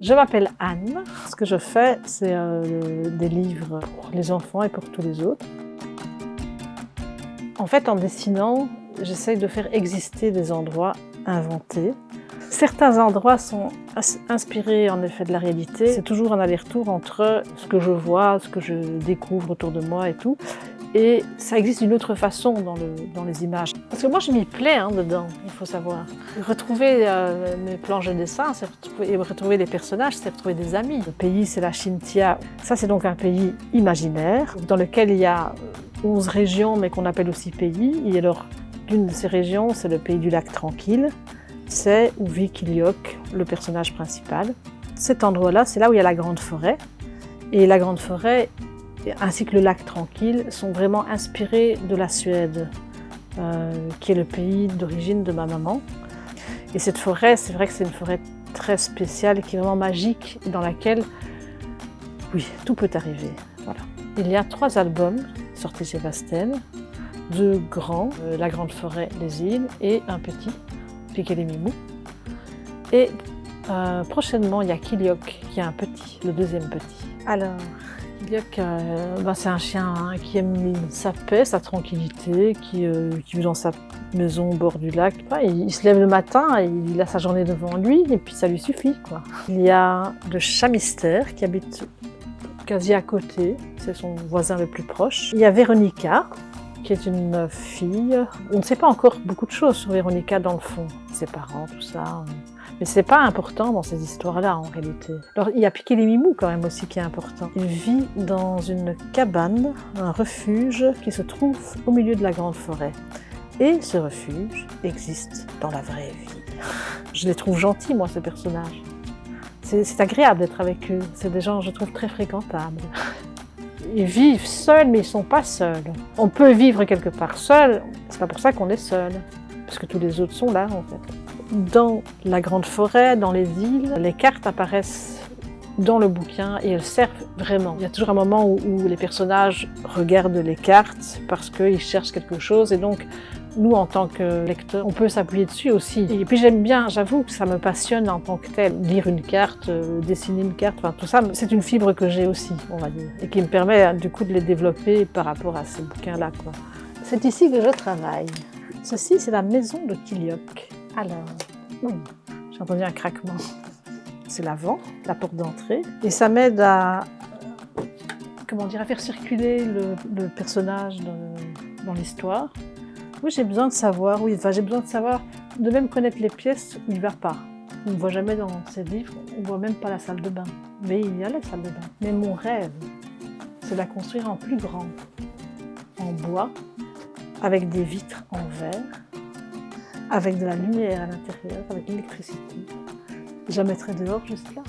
Je m'appelle Anne. Ce que je fais, c'est euh, des livres pour les enfants et pour tous les autres. En fait, en dessinant, j'essaye de faire exister des endroits inventés. Certains endroits sont inspirés en effet de la réalité. C'est toujours un aller-retour entre ce que je vois, ce que je découvre autour de moi et tout, et ça existe d'une autre façon dans, le, dans, les images. Parce que moi, je m'y plais hein, dedans, il faut savoir. Retrouver euh, mes planches de dessin, c'est retrouver, des personnages, c'est retrouver des amis. Le pays, c'est la Chintia. Ça, c'est donc un pays imaginaire, dans lequel il y a 11 régions, mais qu'on appelle aussi pays. Et alors, l'une de ces régions, c'est le pays du lac tranquille. C'est où vit Kiliok, le personnage principal. Cet endroit-là, c'est là où il y a la grande forêt. Et la grande forêt, ainsi que le lac Tranquille sont vraiment inspirés de la Suède, euh, qui est le pays d'origine de ma maman. Et cette forêt, c'est vrai que c'est une forêt très spéciale, qui est vraiment magique, dans laquelle, oui, tout peut arriver. Voilà. Il y a trois albums sortis chez Vasten, deux grands, euh, La Grande Forêt, Les Îles, et un petit, Piquet les Mimous. Et euh, prochainement, il y a Kiliok, qui est un petit, le deuxième petit. Alors, euh, bah, c'est un chien hein, qui aime sa paix, sa tranquillité, qui, euh, qui, vit dans sa maison au bord du lac. il, se lève le matin, il a sa journée devant lui et puis ça lui suffit. Quoi. Il y a le chat mystère qui habite quasi à côté, c'est son voisin le plus proche. Il y a Véronica, qui est une fille. On ne sait pas encore beaucoup de choses sur Véronica dans le fond, ses parents, tout ça. Mais c'est pas important dans ces histoires-là en réalité. Alors il y a Piqué les Mimous quand même aussi qui est important. Il vit dans une cabane, un refuge qui se trouve au milieu de la grande forêt. Et ce refuge existe dans la vraie vie. Je les trouve gentils moi ces personnages. C'est agréable d'être avec eux. C'est des gens je trouve très fréquentables. Ils vivent seuls mais ils sont pas seuls. On peut vivre quelque part seul, c'est pas pour ça qu'on est seul. Parce que tous les autres sont là en fait. Dans la grande forêt, dans les îles, les cartes apparaissent dans le bouquin et elles servent vraiment. Il y a toujours un moment où, les personnages regardent les cartes parce qu'ils cherchent quelque chose et donc nous, en tant que lecteurs, on peut s'appuyer dessus aussi. Et puis j'aime bien, j'avoue que ça me passionne en tant que tel. Lire une carte, euh, dessiner une carte, tout ça, c'est une fibre que j'ai aussi, on va dire, et qui me permet du coup de les développer par rapport à ces bouquins-là. C'est ici que je travaille. Ceci, c'est la maison de Kiliok. Alors, j'ai entendu un craquement. C'est l'avant, la porte d'entrée. Et ça m'aide à, comment dire, à faire circuler le, personnage dans, l'histoire. Oui, j'ai besoin de savoir, oui, enfin, j'ai besoin de savoir, de même connaître les pièces où il ne va pas. On ne voit jamais dans ces livres, on ne voit même pas la salle de bain. Mais il y a la salle de bain. Mais mon rêve, c'est de la construire en plus grand, en bois, avec des vitres en verre, avec de la lumière à l'intérieur, avec l'électricité. Je la mettrai dehors juste là.